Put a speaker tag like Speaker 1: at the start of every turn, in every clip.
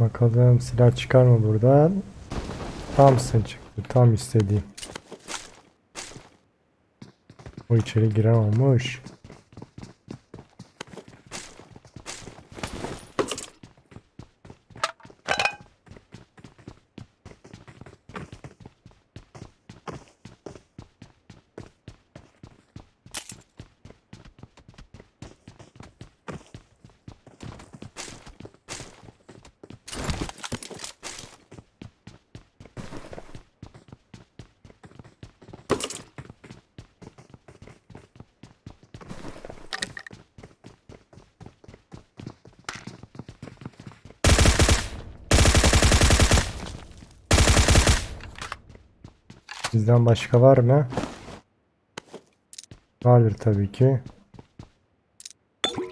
Speaker 1: Bakalım silah çıkar mı buradan? Thompson çıktı. Tam istediğim. O içeri giren olmuş. Bizden başka var mı? Vardır tabii ki.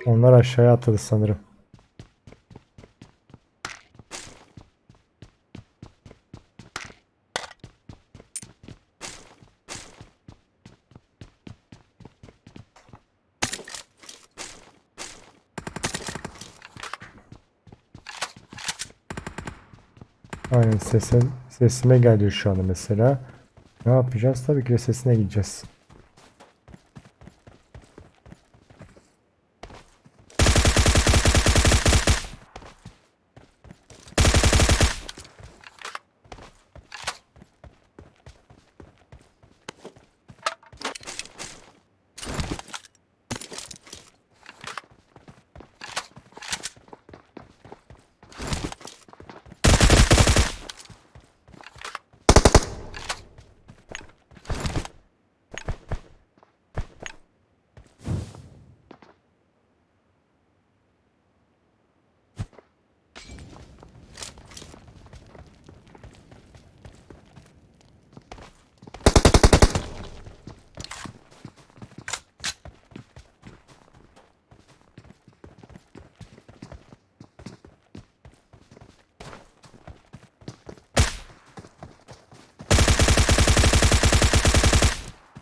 Speaker 1: Onlar aşağıya atladı sanırım. Aynen sesin, sesime geliyor şu anda mesela. Ne yapacağız? Tabii ki sesine gideceğiz.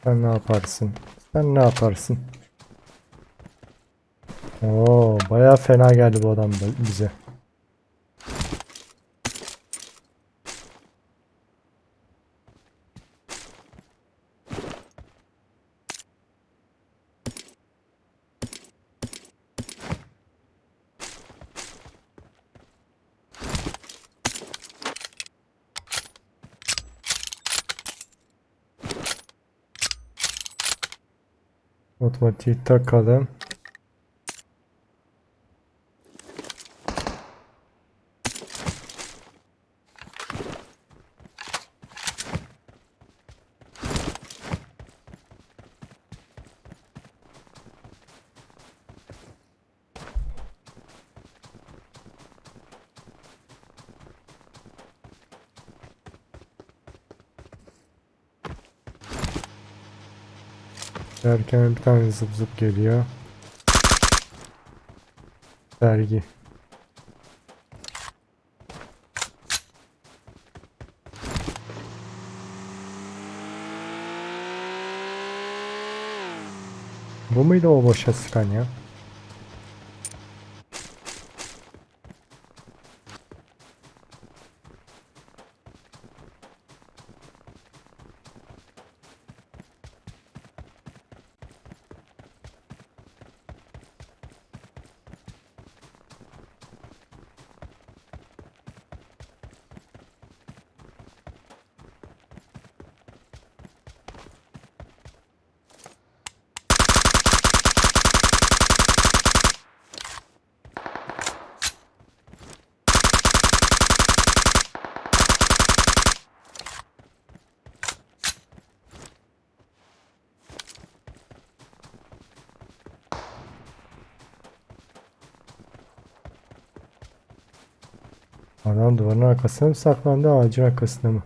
Speaker 1: Sen ne yaparsın? Sen ne yaparsın? Oo, bayağı fena geldi bu adam da bize. Otomatiği takalım. Derken bir tane zıp zıp geliyor. Dergi. Bu muydu o boşa sıkan ya? Adam duvarın arkasına mı saklandı ağacın arkasına mı?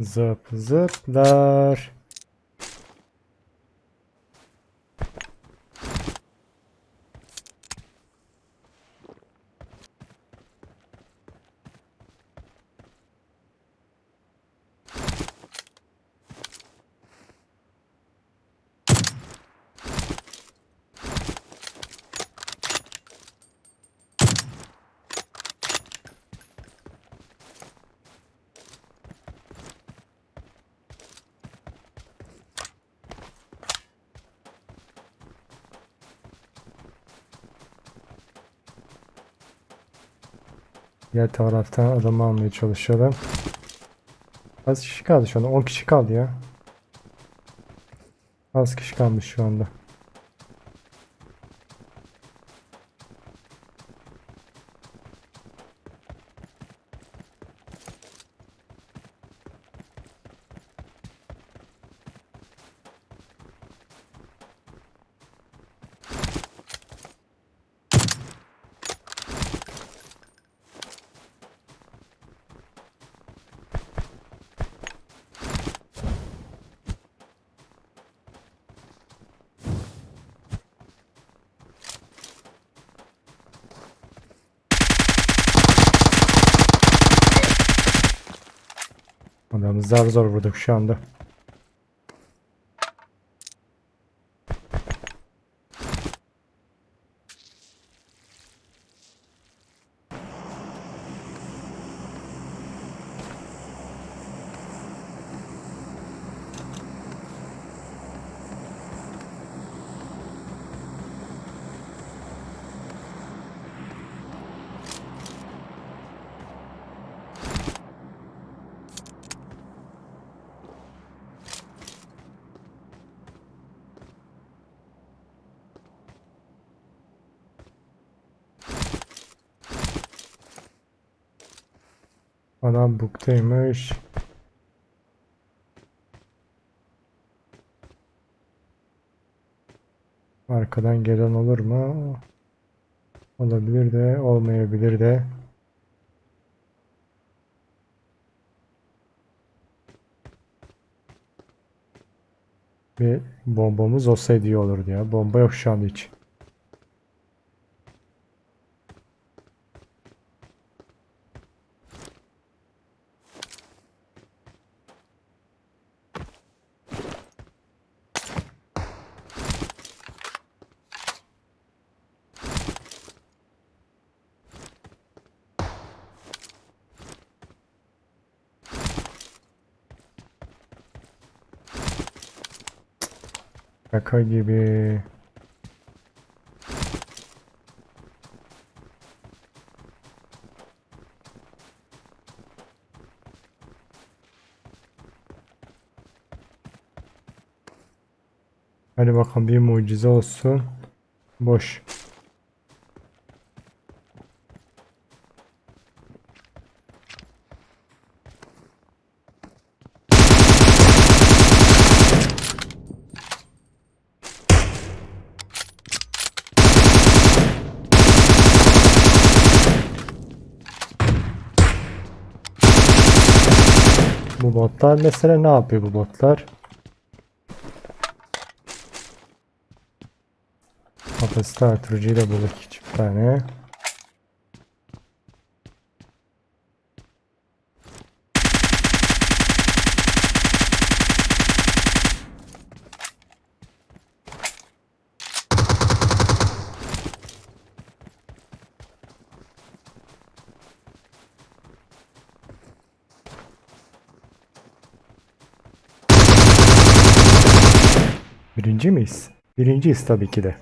Speaker 1: Zıp zıplar. Diğer taraftan adamı almaya çalışalım. Az kişi kaldı şu anda. 10 kişi kaldı ya. Az kişi kalmış şu anda. Adamı zar zor vurduk şu anda. Adam buktaymış. Arkadan gelen olur mu? Olabilir de olmayabilir de. Bir bombamız olsaydı iyi olurdu ya. Bomba yok şu anda hiç. Şaka gibi. Hadi bakalım bir mucize olsun. Boş. Botlar mesela ne yapıyor bu botlar? Kapasite artırıcıyla bulduk iki tane. Birinci miyiz? Birinciyiz tabii ki de.